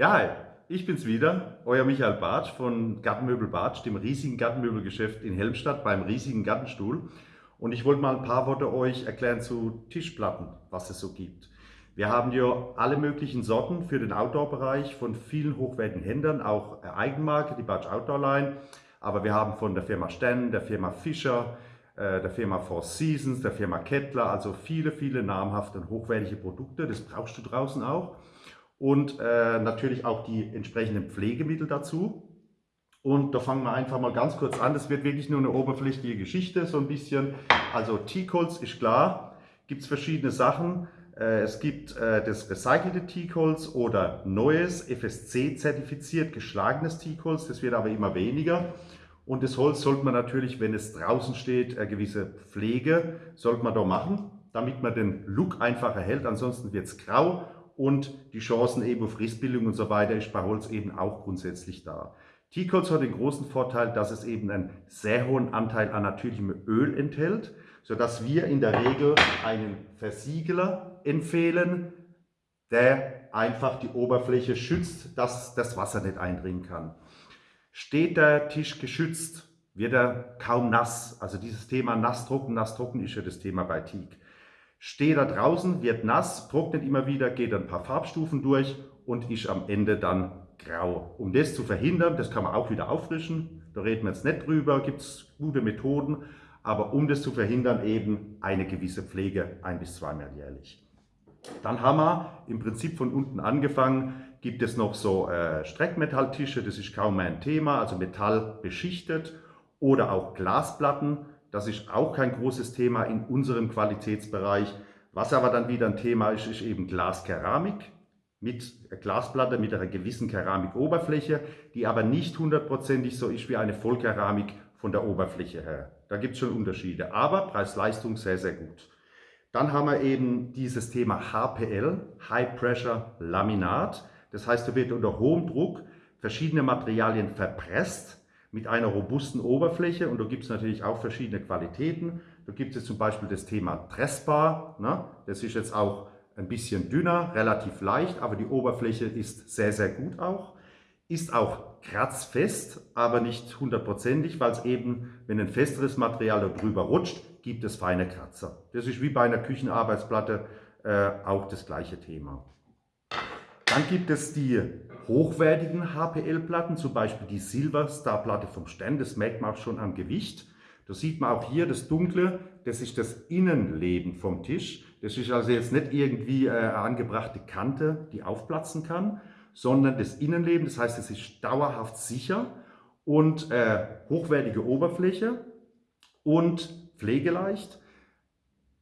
Ja, hi, ich bin's wieder, euer Michael Bartsch von Gartenmöbel Bartsch, dem riesigen Gartenmöbelgeschäft in Helmstadt beim riesigen Gartenstuhl. Und ich wollte mal ein paar Worte euch erklären zu Tischplatten, was es so gibt. Wir haben hier alle möglichen Sorten für den Outdoor-Bereich von vielen hochwertigen Händlern, auch Eigenmarke, die Bartsch Outdoor Line. Aber wir haben von der Firma Sten, der Firma Fischer, äh, der Firma Four Seasons, der Firma Kettler, also viele, viele namhafte und hochwertige Produkte. Das brauchst du draußen auch und äh, natürlich auch die entsprechenden Pflegemittel dazu. Und da fangen wir einfach mal ganz kurz an. Das wird wirklich nur eine oberflächliche Geschichte, so ein bisschen. Also Teakholz ist klar, gibt es verschiedene Sachen. Äh, es gibt äh, das recycelte Teakholz oder neues, FSC-zertifiziert geschlagenes Teakholz. Das wird aber immer weniger. Und das Holz sollte man natürlich, wenn es draußen steht, eine gewisse Pflege sollte man da machen, damit man den Look einfach erhält. Ansonsten wird es grau und die Chancen eben auf Rissbildung und so weiter ist bei Holz eben auch grundsätzlich da. Teakholz hat den großen Vorteil, dass es eben einen sehr hohen Anteil an natürlichem Öl enthält, sodass wir in der Regel einen Versiegler empfehlen, der einfach die Oberfläche schützt, dass das Wasser nicht eindringen kann. Steht der Tisch geschützt, wird er kaum nass. Also dieses Thema nass-trocken, nass-trocken ist ja das Thema bei Teak steht da draußen, wird nass, trocknet immer wieder, geht ein paar Farbstufen durch und ist am Ende dann grau. Um das zu verhindern, das kann man auch wieder auffrischen, da reden wir jetzt nicht drüber, gibt es gute Methoden, aber um das zu verhindern eben eine gewisse Pflege ein bis zweimal jährlich. Dann haben wir im Prinzip von unten angefangen, gibt es noch so äh, Streckmetalltische, das ist kaum mehr ein Thema, also Metall beschichtet oder auch Glasplatten, das ist auch kein großes Thema in unserem Qualitätsbereich. Was aber dann wieder ein Thema ist, ist eben Glaskeramik mit Glasplatte mit einer gewissen Keramikoberfläche, die aber nicht hundertprozentig so ist wie eine Vollkeramik von der Oberfläche her. Da gibt es schon Unterschiede, aber Preis-Leistung sehr, sehr gut. Dann haben wir eben dieses Thema HPL, High Pressure Laminat. Das heißt, da wird unter hohem Druck verschiedene Materialien verpresst mit einer robusten Oberfläche und da gibt es natürlich auch verschiedene Qualitäten. Da gibt es zum Beispiel das Thema Dressbar, ne? das ist jetzt auch ein bisschen dünner, relativ leicht, aber die Oberfläche ist sehr, sehr gut auch. Ist auch kratzfest, aber nicht hundertprozentig, weil es eben, wenn ein festeres Material darüber rutscht, gibt es feine Kratzer. Das ist wie bei einer Küchenarbeitsplatte äh, auch das gleiche Thema. Dann gibt es die hochwertigen HPL-Platten, zum Beispiel die Silverstar-Platte vom Stern, das merkt man auch schon am Gewicht. Da sieht man auch hier das Dunkle, das ist das Innenleben vom Tisch. Das ist also jetzt nicht irgendwie äh, eine angebrachte Kante, die aufplatzen kann, sondern das Innenleben, das heißt, es ist dauerhaft sicher und äh, hochwertige Oberfläche und pflegeleicht.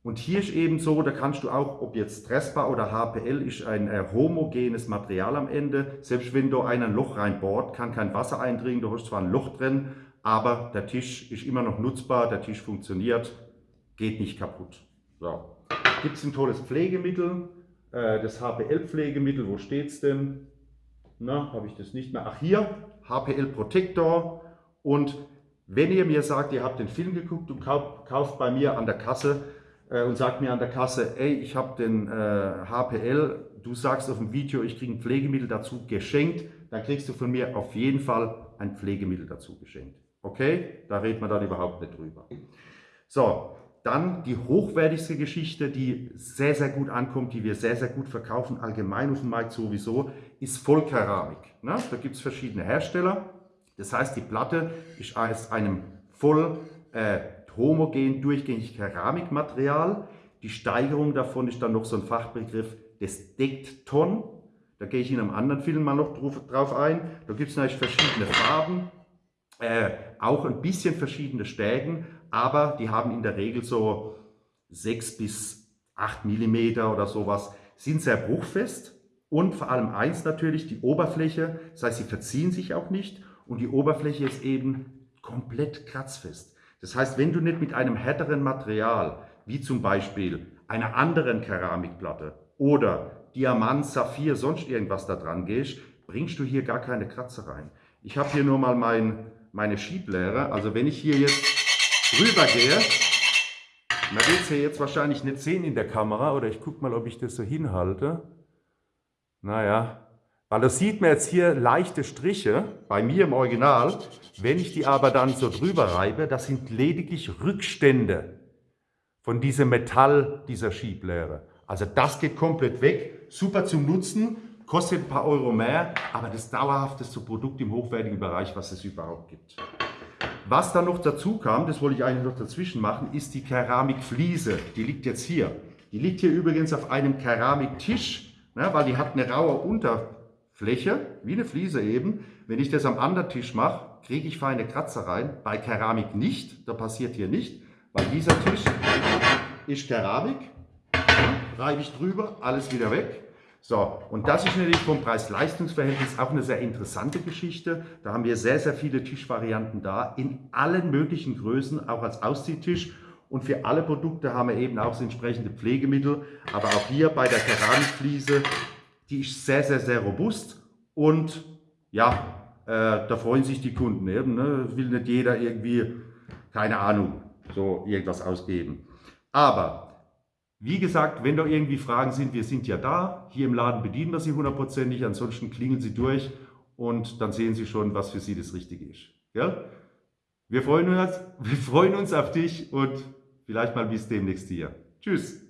Und hier ist eben so, da kannst du auch, ob jetzt Stressbar oder HPL, ist ein äh, homogenes Material am Ende. Selbst wenn du ein Loch reinbohrt, kann kein Wasser eindringen, du hast zwar ein Loch drin, aber der Tisch ist immer noch nutzbar, der Tisch funktioniert, geht nicht kaputt. So. Gibt es ein tolles Pflegemittel, äh, das HPL-Pflegemittel, wo steht es denn? Na, habe ich das nicht mehr. Ach hier, HPL Protector und wenn ihr mir sagt, ihr habt den Film geguckt und kauft bei mir an der Kasse äh, und sagt mir an der Kasse, ey, ich habe den äh, HPL, du sagst auf dem Video, ich kriege ein Pflegemittel dazu geschenkt, dann kriegst du von mir auf jeden Fall ein Pflegemittel dazu geschenkt. Okay? Da redet man dann überhaupt nicht drüber. So, dann die hochwertigste Geschichte, die sehr, sehr gut ankommt, die wir sehr, sehr gut verkaufen, allgemein auf dem Markt sowieso, ist Vollkeramik. Ne? Da gibt es verschiedene Hersteller. Das heißt, die Platte ist aus einem voll äh, homogen durchgängig Keramikmaterial. Die Steigerung davon ist dann noch so ein Fachbegriff des Deckton. Da gehe ich in einem anderen Film mal noch drauf ein. Da gibt es natürlich verschiedene Farben, äh, auch ein bisschen verschiedene Stärken, aber die haben in der Regel so 6 bis 8 mm oder sowas, sind sehr bruchfest und vor allem eins natürlich, die Oberfläche, das heißt, sie verziehen sich auch nicht und die Oberfläche ist eben komplett kratzfest. Das heißt, wenn du nicht mit einem härteren Material, wie zum Beispiel einer anderen Keramikplatte oder Diamant, Saphir, sonst irgendwas da dran gehst, bringst du hier gar keine Kratzer rein. Ich habe hier nur mal mein, meine Schieblehre. Also wenn ich hier jetzt drüber gehe, man wird es hier jetzt wahrscheinlich nicht sehen in der Kamera oder ich gucke mal, ob ich das so hinhalte. Naja, Weil das sieht man jetzt hier leichte Striche bei mir im Original. Wenn ich die aber dann so drüber reibe, das sind lediglich Rückstände von diesem Metall dieser Schieblehre. Also das geht komplett weg, super zum Nutzen, kostet ein paar Euro mehr, aber das dauerhafteste Produkt im hochwertigen Bereich, was es überhaupt gibt. Was dann noch dazu kam, das wollte ich eigentlich noch dazwischen machen, ist die Keramikfliese. Die liegt jetzt hier. Die liegt hier übrigens auf einem Keramiktisch, ne, weil die hat eine raue Unterfläche, wie eine Fliese eben. Wenn ich das am anderen Tisch mache, kriege ich feine Kratzer rein. Bei Keramik nicht, da passiert hier nicht, weil dieser Tisch ist Keramik. Reibe ich drüber, alles wieder weg. So, und das ist natürlich vom Preis-Leistungs-Verhältnis auch eine sehr interessante Geschichte. Da haben wir sehr, sehr viele Tischvarianten da, in allen möglichen Größen, auch als Ausziehtisch. Und für alle Produkte haben wir eben auch das entsprechende Pflegemittel. Aber auch hier bei der Keramikfliese, die ist sehr, sehr, sehr robust. Und ja, äh, da freuen sich die Kunden eben. Ne? Will nicht jeder irgendwie, keine Ahnung, so irgendwas ausgeben. Aber wie gesagt, wenn da irgendwie Fragen sind, wir sind ja da. Hier im Laden bedienen wir Sie hundertprozentig. Ansonsten klingeln Sie durch und dann sehen Sie schon, was für Sie das Richtige ist. Ja? Wir, freuen uns, wir freuen uns auf dich und vielleicht mal bis demnächst hier. Tschüss.